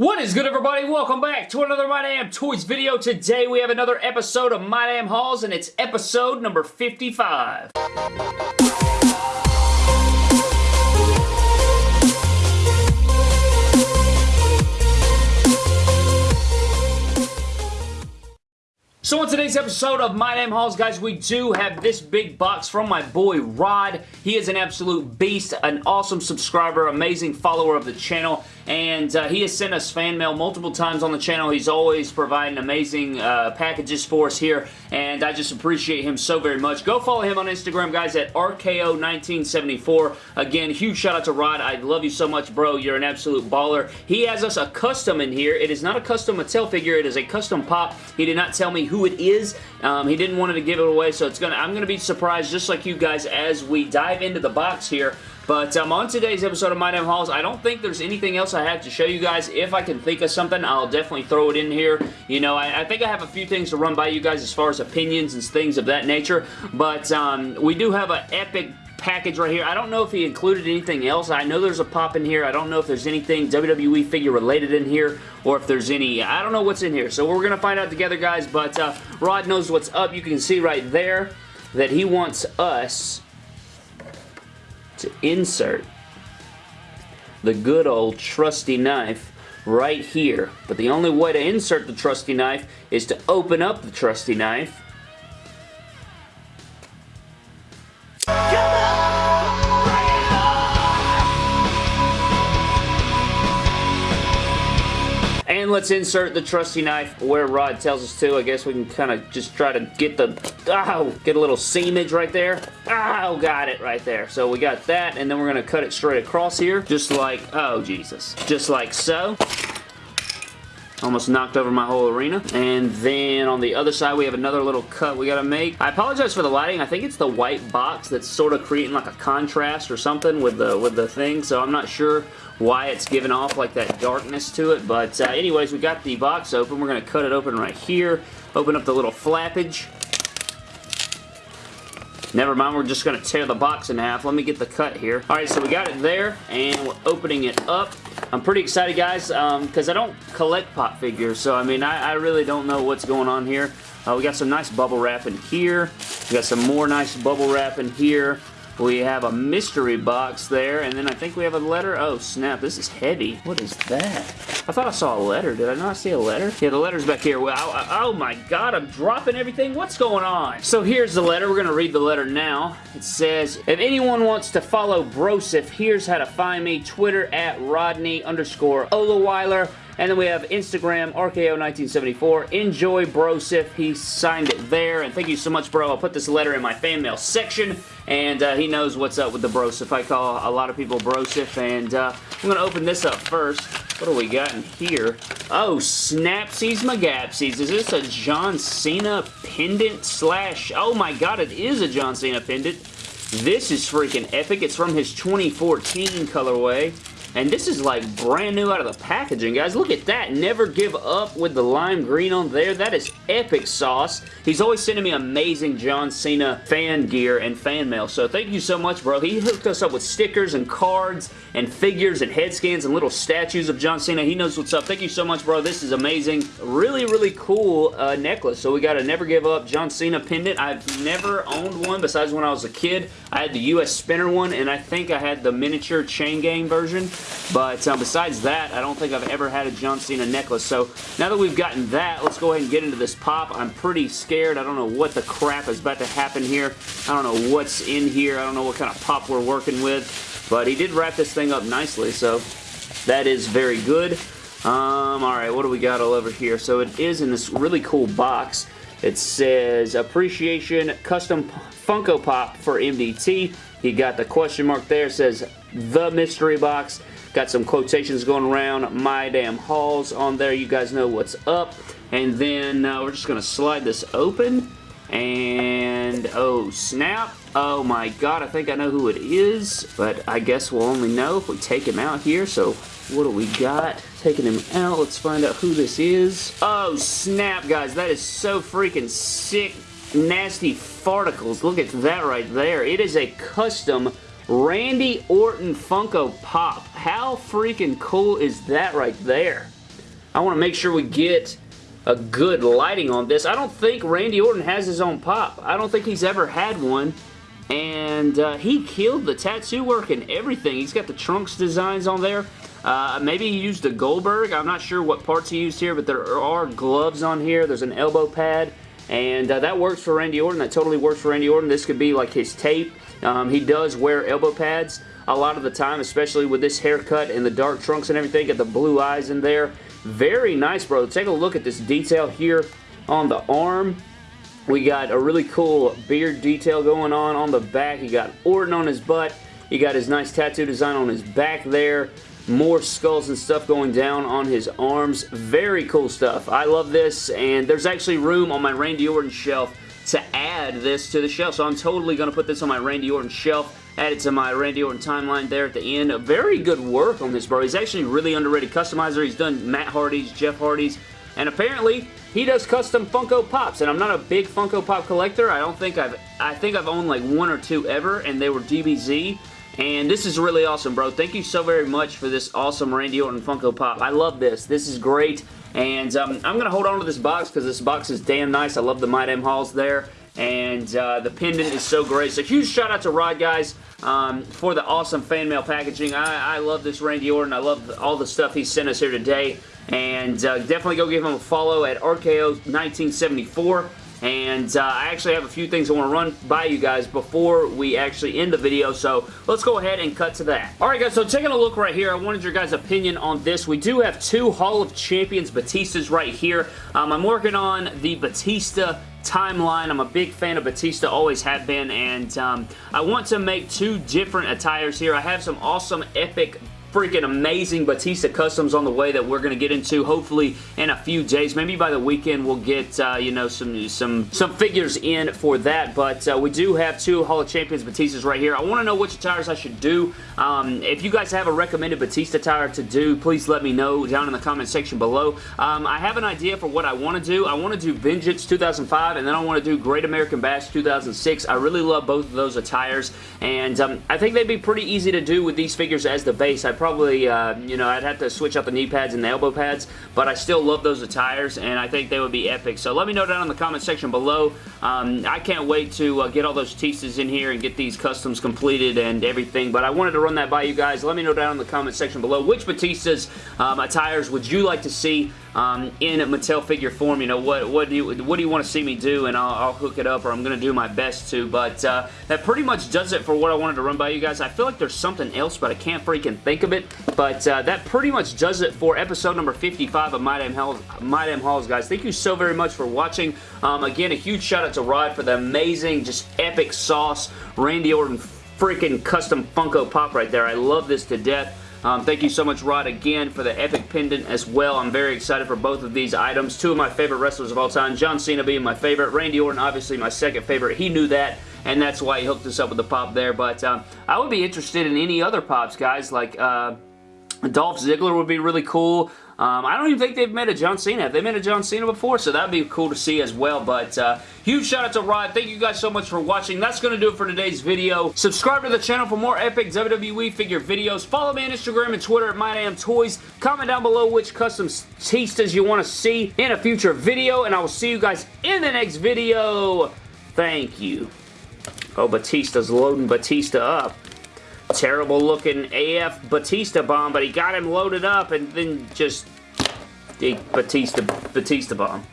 What is good everybody? Welcome back to another My Damn Toys video. Today we have another episode of My Damn Hauls and it's episode number 55. So on today's episode of My Damn Hauls, guys, we do have this big box from my boy Rod. He is an absolute beast, an awesome subscriber, amazing follower of the channel, and uh, he has sent us fan mail multiple times on the channel. He's always providing amazing uh, packages for us here, and I just appreciate him so very much. Go follow him on Instagram, guys, at RKO1974. Again, huge shout out to Rod. I love you so much, bro. You're an absolute baller. He has us a custom in here. It is not a custom Mattel figure. It is a custom pop. He did not tell me who it is. Um, he didn't want to give it away, so it's gonna. I'm going to be surprised just like you guys as we dive into the box here. But um, on today's episode of My Damn Hauls, I don't think there's anything else I have to show you guys. If I can think of something, I'll definitely throw it in here. You know, I, I think I have a few things to run by you guys as far as opinions and things of that nature. But um, we do have an epic package right here. I don't know if he included anything else. I know there's a pop in here. I don't know if there's anything WWE figure related in here or if there's any, I don't know what's in here. So we're going to find out together, guys. But uh, Rod knows what's up. You can see right there that he wants us to insert the good old trusty knife right here. But the only way to insert the trusty knife is to open up the trusty knife And let's insert the trusty knife where Rod tells us to. I guess we can kind of just try to get the, oh, get a little seamage right there. Oh, got it right there. So we got that, and then we're going to cut it straight across here, just like, oh, Jesus. Just like so. Almost knocked over my whole arena. And then on the other side, we have another little cut we gotta make. I apologize for the lighting. I think it's the white box that's sort of creating like a contrast or something with the, with the thing, so I'm not sure why it's giving off like that darkness to it. But uh, anyways, we got the box open. We're going to cut it open right here. Open up the little flappage. Never mind, we're just going to tear the box in half. Let me get the cut here. Alright, so we got it there, and we're opening it up. I'm pretty excited, guys, because um, I don't collect pop figures, so I mean, I, I really don't know what's going on here. Uh, we got some nice bubble wrap in here. We got some more nice bubble wrap in here. We have a mystery box there, and then I think we have a letter. Oh, snap. This is heavy. What is that? I thought I saw a letter. Did I not see a letter? Yeah, the letter's back here. Wow. Oh, my God. I'm dropping everything. What's going on? So here's the letter. We're going to read the letter now. It says, If anyone wants to follow Broseph, here's how to find me. Twitter at Rodney underscore Olaweiler. And then we have Instagram, RKO1974. Enjoy Broseph. He signed it there. And thank you so much, bro. I'll put this letter in my fan mail section. And uh, he knows what's up with the brosif. I call a lot of people brosif. And uh, I'm going to open this up first. What do we got in here? Oh, Snapsies Magapsies. Is this a John Cena pendant slash... Oh my god, it is a John Cena pendant. This is freaking epic. It's from his 2014 colorway. And this is like brand new out of the packaging, guys. Look at that. Never give up with the lime green on there. That is epic sauce. He's always sending me amazing John Cena fan gear and fan mail. So thank you so much, bro. He hooked us up with stickers and cards and figures and head scans and little statues of John Cena. He knows what's up. Thank you so much, bro. This is amazing. Really, really cool uh, necklace. So we got a Never Give Up John Cena pendant. I've never owned one besides when I was a kid. I had the US Spinner one, and I think I had the miniature chain gang version. But um, besides that, I don't think I've ever had a John Cena necklace. So now that we've gotten that, let's go ahead and get into this pop. I'm pretty scared. I don't know what the crap is about to happen here. I don't know what's in here. I don't know what kind of pop we're working with. But he did wrap this thing up nicely, so that is very good. Um, Alright, what do we got all over here? So it is in this really cool box. It says Appreciation Custom Funko Pop for MDT. He got the question mark there. Says The Mystery Box. Got some quotations going around. My damn hauls on there. You guys know what's up. And then uh, we're just going to slide this open. And, oh snap. Oh my god, I think I know who it is. But I guess we'll only know if we take him out here. So, what do we got? Taking him out. Let's find out who this is. Oh snap, guys. That is so freaking sick. Nasty farticles. Look at that right there. It is a custom Randy Orton Funko Pop. How freaking cool is that right there? I want to make sure we get a good lighting on this. I don't think Randy Orton has his own pop. I don't think he's ever had one. And uh, he killed the tattoo work and everything. He's got the trunks designs on there. Uh, maybe he used a Goldberg. I'm not sure what parts he used here, but there are gloves on here. There's an elbow pad. And uh, that works for Randy Orton. That totally works for Randy Orton. This could be like his tape. Um, he does wear elbow pads a lot of the time, especially with this haircut and the dark trunks and everything. Got the blue eyes in there. Very nice, bro. Take a look at this detail here on the arm. We got a really cool beard detail going on on the back. You got Orton on his butt. You got his nice tattoo design on his back there. More skulls and stuff going down on his arms. Very cool stuff. I love this, and there's actually room on my Randy Orton shelf to add this to the shelf. So I'm totally going to put this on my Randy Orton shelf. Add it to my Randy Orton timeline there at the end. Very good work on this, bro. He's actually really underrated customizer. He's done Matt Hardy's, Jeff Hardy's, and apparently he does custom Funko Pops. And I'm not a big Funko Pop collector. I don't think I've, I think I've owned like one or two ever, and they were DBZ. And this is really awesome, bro. Thank you so very much for this awesome Randy Orton Funko Pop. I love this. This is great. And um, I'm going to hold on to this box because this box is damn nice. I love the My Damn Hauls there. And uh, the pendant is so great. So huge shout out to Rod, guys, um, for the awesome fan mail packaging. I, I, love this Randy Orton. I love all the stuff he sent us here today. And uh, definitely go give him a follow at RKO1974. And uh, I actually have a few things I want to run by you guys before we actually end the video, so let's go ahead and cut to that. Alright guys, so taking a look right here, I wanted your guys' opinion on this. We do have two Hall of Champions Batistas right here. Um, I'm working on the Batista timeline. I'm a big fan of Batista, always have been, and um, I want to make two different attires here. I have some awesome epic freaking amazing Batista customs on the way that we're going to get into hopefully in a few days. Maybe by the weekend we'll get, uh, you know, some some some figures in for that. But uh, we do have two Hall of Champions Batistas right here. I want to know which tires I should do. Um, if you guys have a recommended Batista tire to do, please let me know down in the comment section below. Um, I have an idea for what I want to do. I want to do Vengeance 2005 and then I want to do Great American Bash 2006. I really love both of those attires and um, I think they'd be pretty easy to do with these figures as the base. I probably, uh, you know, I'd have to switch out the knee pads and the elbow pads, but I still love those attires, and I think they would be epic. So let me know down in the comment section below. Um, I can't wait to uh, get all those Tistas in here and get these customs completed and everything, but I wanted to run that by you guys. Let me know down in the comment section below which Batistas um, attires would you like to see um, in Mattel figure form. You know, what, what, do you, what do you want to see me do? And I'll, I'll hook it up or I'm going to do my best to. But uh, that pretty much does it for what I wanted to run by you guys. I feel like there's something else, but I can't freaking think of it. But uh, that pretty much does it for episode number 55 of My Damn, Hauls, My Damn Hauls, guys. Thank you so very much for watching. Um, again, a huge shout out to Rod for the amazing, just epic sauce. Randy Orton freaking custom Funko Pop right there. I love this to death. Um, thank you so much, Rod, again, for the epic pendant as well. I'm very excited for both of these items. Two of my favorite wrestlers of all time. John Cena being my favorite. Randy Orton, obviously, my second favorite. He knew that, and that's why he hooked us up with the pop there. But um, I would be interested in any other pops, guys, like... Uh, Dolph Ziggler would be really cool. Um, I don't even think they've met a John Cena. Have they met a John Cena before? So that'd be cool to see as well. But uh, huge shout out to Rod. Thank you guys so much for watching. That's going to do it for today's video. Subscribe to the channel for more epic WWE figure videos. Follow me on Instagram and Twitter at MyDamnToys. Comment down below which custom Tistas you want to see in a future video. And I will see you guys in the next video. Thank you. Oh, Batista's loading Batista up. Terrible looking AF Batista bomb, but he got him loaded up and then just Batista Batista bomb.